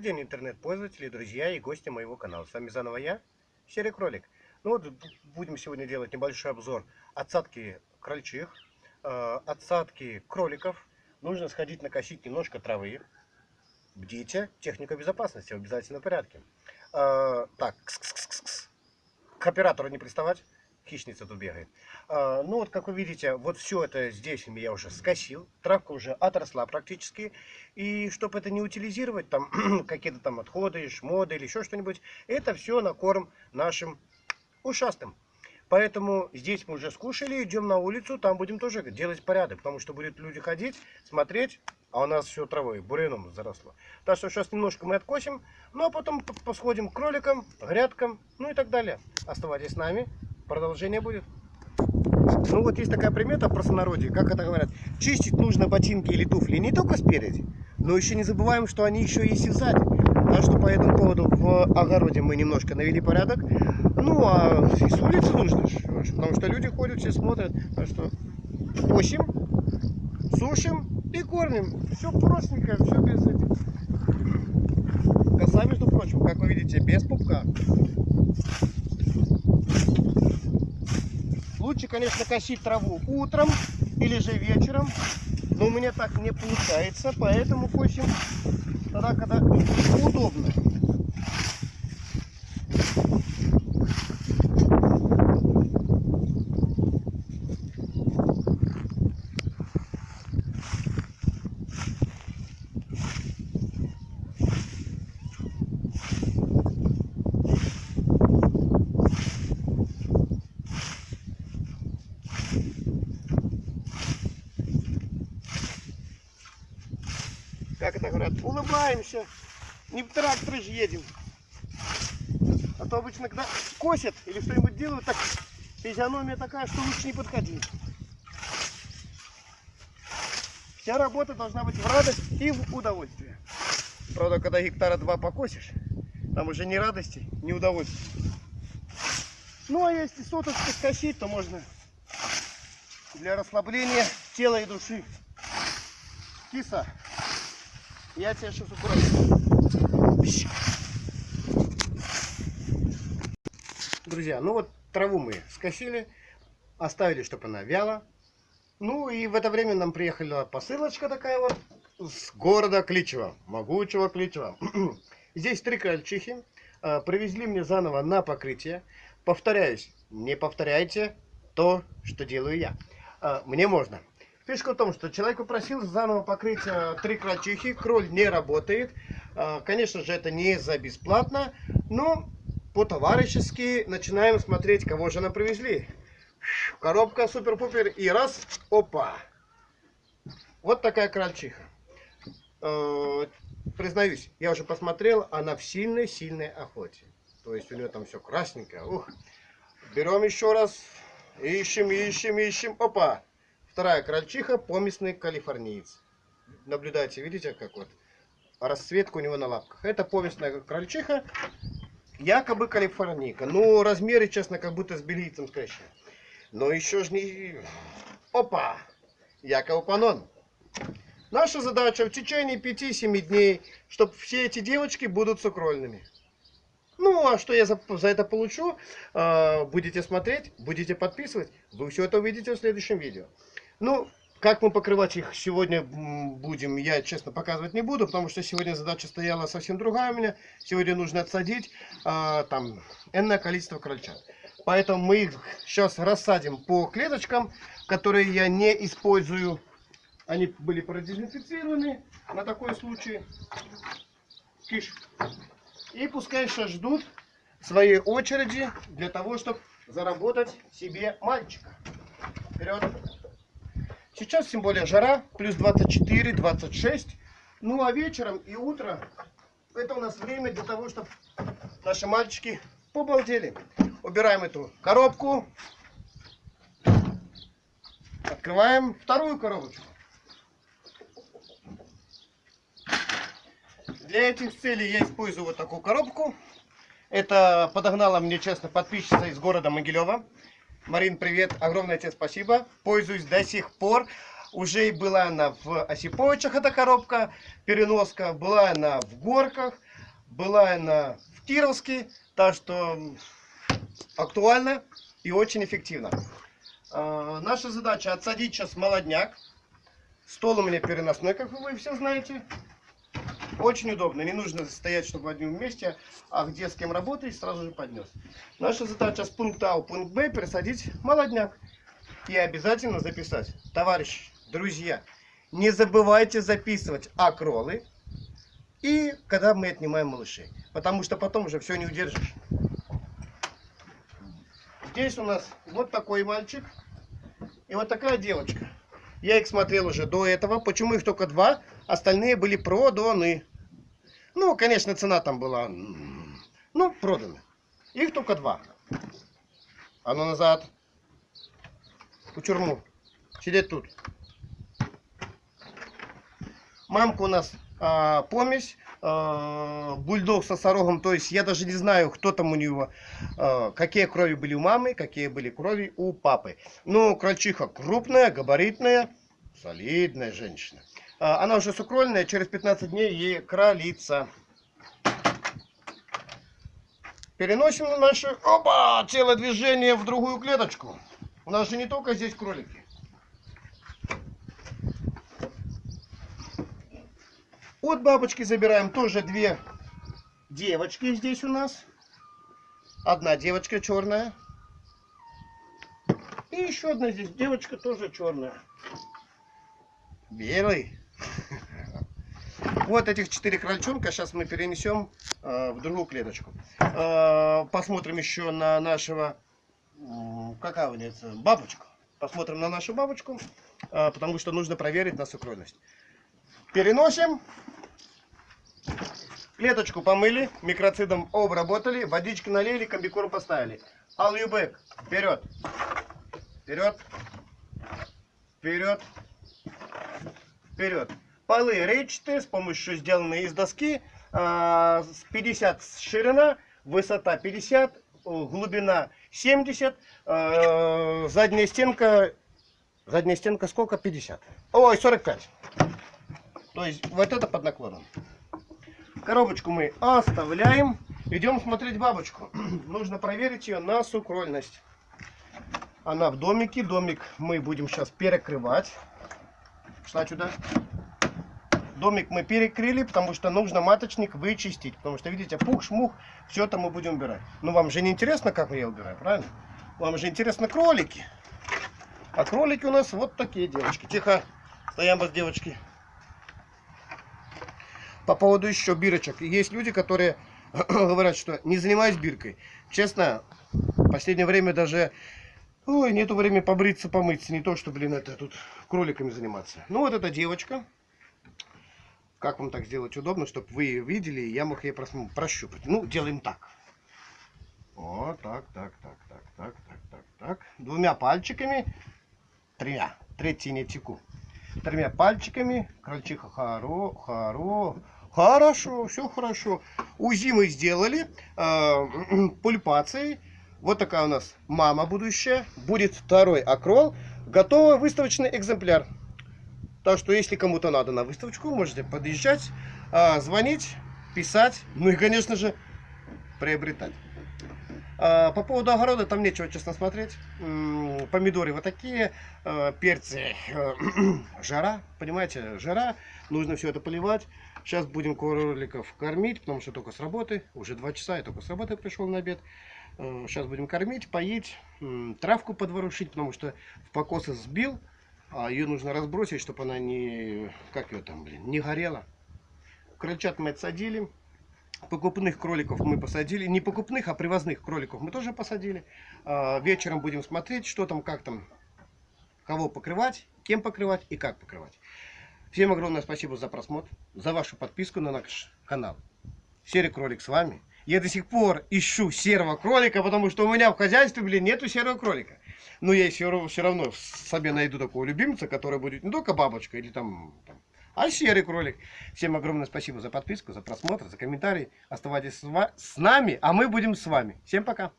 Добрый день, интернет-пользователи, друзья и гости моего канала. С вами заново я, Серый Кролик. Ну вот, будем сегодня делать небольшой обзор отсадки крольчих, э, отсадки кроликов. Нужно сходить накосить немножко травы. Бдите, техника безопасности в обязательном порядке. Э, так, кс -кс -кс -кс. к оператору не приставать хищница тут бегает. А, ну вот, как вы видите, вот все это здесь я уже скосил. Травка уже отросла практически. И чтобы это не утилизировать, там какие-то там отходы, шмоды или еще что-нибудь, это все на корм нашим ушастым. Поэтому здесь мы уже скушали, идем на улицу, там будем тоже делать порядок. Потому что будут люди ходить, смотреть, а у нас все травой, буряном заросло. Так что сейчас немножко мы откосим, ну а потом посходим к кроликам, грядкам, ну и так далее. Оставайтесь с нами. Продолжение будет. Ну вот есть такая примета в простонародье, как это говорят. Чистить нужно ботинки или туфли не только спереди, но еще не забываем, что они еще есть и сзади. Так что по этому поводу в огороде мы немножко навели порядок. Ну а с улицы нужно, потому что люди ходят, все смотрят. Так что косим, сушим и кормим. Все простенько, все без этих. Коса, между прочим, как вы видите, без пупка. Лучше, конечно, косить траву утром или же вечером. Но у меня так не получается, поэтому косим тогда, когда удобно. Как это говорят, улыбаемся. Не в тракторе же едем. А то обычно, когда косят или что-нибудь делают, так физиономия такая, что лучше не подходить. Вся работа должна быть в радость и в удовольствие. Правда, когда гектара два покосишь, там уже ни радости, ни удовольствия. Ну, а если соточку скосить, то можно для расслабления тела и души. Киса. Я тебя сейчас аккуратно. Друзья, ну вот траву мы скосили, оставили, чтобы она вяла. Ну и в это время нам приехала посылочка такая вот с города Кличева, могучего Кличева. Здесь три крольчихи. А, привезли мне заново на покрытие. Повторяюсь, не повторяйте то, что делаю я. А, мне можно. Фишка в том, что человек попросил заново покрыть э, три крольчихи, кроль не работает. Э, конечно же, это не за бесплатно, но по-товарищески начинаем смотреть, кого же нам привезли. Коробка супер-пупер и раз, опа. Вот такая крольчиха. Э, признаюсь, я уже посмотрел, она в сильной-сильной охоте. То есть у нее там все красненькое. Ух. Берем еще раз. Ищем, ищем, ищем. Опа. Вторая крольчиха, поместный калифорниец. Наблюдайте, видите, как вот расцветка у него на лапках. Это поместная крольчиха, якобы калифорнийка. Ну, размеры, честно, как будто с белийцем скрещены. Но еще же не... Опа! Яков Панон. Наша задача в течение 5-7 дней, чтобы все эти девочки будут сукрольными. Ну, а что я за, за это получу? Э, будете смотреть, будете подписывать. Вы все это увидите в следующем видео. Ну, как мы покрывать их сегодня будем, я честно показывать не буду, потому что сегодня задача стояла совсем другая у меня. Сегодня нужно отсадить а, там энное количество крольчат. Поэтому мы их сейчас рассадим по клеточкам, которые я не использую. Они были продезинфицированы на такой случай. Киш. И пускай сейчас ждут своей очереди для того, чтобы заработать себе мальчика. Вперед! Сейчас тем более жара, плюс 24, 26. Ну а вечером и утром это у нас время для того, чтобы наши мальчики побалдели. Убираем эту коробку. Открываем вторую коробочку. Для этих целей я использую вот такую коробку. Это подогнала мне, честно, подписчица из города Могилева. Марин, привет, огромное тебе спасибо. Пользуюсь до сих пор. Уже была она в Осиповичах, эта коробка, переноска. Была она в горках. Была она в Кировске, так что актуально и очень эффективно. А, наша задача отсадить сейчас молодняк. Стол у меня переносной, как вы все знаете. Очень удобно, не нужно стоять, чтобы в одном месте, а где с кем работаешь, сразу же поднес. Наша задача с пункта А в пункт Б пересадить молодняк. И обязательно записать. Товарищи, друзья, не забывайте записывать акролы и когда мы отнимаем малышей. Потому что потом уже все не удержишь. Здесь у нас вот такой мальчик и вот такая девочка. Я их смотрел уже до этого. Почему их только два? Остальные были проданы. Ну, конечно, цена там была, ну, проданы. Их только два. А ну назад. В тюрьму. Сидеть тут. Мамка у нас а, помесь. А, бульдог со сорогом. То есть я даже не знаю, кто там у него. А, какие крови были у мамы, какие были крови у папы. Ну, крольчиха крупная, габаритная, солидная женщина. А, она уже сукрольная, через 15 дней ей кролица. Переносим наше опа, телодвижение в другую клеточку. У нас же не только здесь кролики. От бабочки забираем тоже две девочки здесь у нас. Одна девочка черная. И еще одна здесь девочка тоже черная. Белый. Вот этих четыре крольчонка сейчас мы перенесем э, в другую клеточку. Э, посмотрим еще на нашего, э, какая у нее бабочку. Посмотрим на нашу бабочку, э, потому что нужно проверить на сукрольность. Переносим. Клеточку помыли, микроцидом обработали, водички налили, комбикорм поставили. Алюбек, вперед. Вперед. Вперед вперед. Полы речатые, с помощью сделанные из доски. 50 а, ширина, высота 50, глубина 70, а, задняя стенка, задняя стенка сколько? 50. Ой, 45. То есть вот это под наклоном. Коробочку мы оставляем. Идем смотреть бабочку. Нужно проверить ее на сукрольность. Она в домике. Домик мы будем сейчас перекрывать. Шла сюда. Домик мы перекрыли, потому что нужно маточник вычистить. Потому что, видите, пух, шмух, все это мы будем убирать. Но вам же не интересно, как я убираю, правильно? Вам же интересно кролики. А кролики у нас вот такие девочки. Тихо, стоям вас, девочки. По поводу еще бирочек. Есть люди, которые говорят, что не занимаюсь биркой. Честно, в последнее время даже Ой, нету времени побриться, помыться. Не то, что, блин, это тут кроликами заниматься. Ну, вот эта девочка. Как вам так сделать удобно, чтобы вы ее видели, и я мог ее прощупать. Ну, делаем так. Вот так, так, так, так, так, так, так, так. Двумя пальчиками. Тремя. Третий не теку. Тремя пальчиками. Крольчиха хоро, хоро. Хорошо, все хорошо. УЗИ мы сделали. Э, пульпацией вот такая у нас мама будущая. Будет второй акрол. Готовый выставочный экземпляр. Так что, если кому-то надо на выставочку, можете подъезжать, а, звонить, писать. Ну и, конечно же, приобретать. А, по поводу огорода, там нечего, честно, смотреть. Помидоры вот такие, а, перцы, жара, понимаете, жара. Нужно все это поливать. Сейчас будем кроликов кормить, потому что только с работы. Уже два часа, я только с работы пришел на обед. Сейчас будем кормить, поить, травку подворушить, потому что в покосы сбил. А ее нужно разбросить, чтобы она не, как ее там, блин, не горела. Крольчат мы отсадили. Покупных кроликов мы посадили. Не покупных, а привозных кроликов мы тоже посадили. А, вечером будем смотреть, что там, как там, кого покрывать, кем покрывать и как покрывать. Всем огромное спасибо за просмотр, за вашу подписку на наш канал. Серый кролик с вами. Я до сих пор ищу серого кролика, потому что у меня в хозяйстве, блин, нету серого кролика. Но я все, все равно себе найду такого любимца, который будет не только бабочка или там, там а серый кролик. Всем огромное спасибо за подписку, за просмотр, за комментарий. Оставайтесь с нами, а мы будем с вами. Всем пока.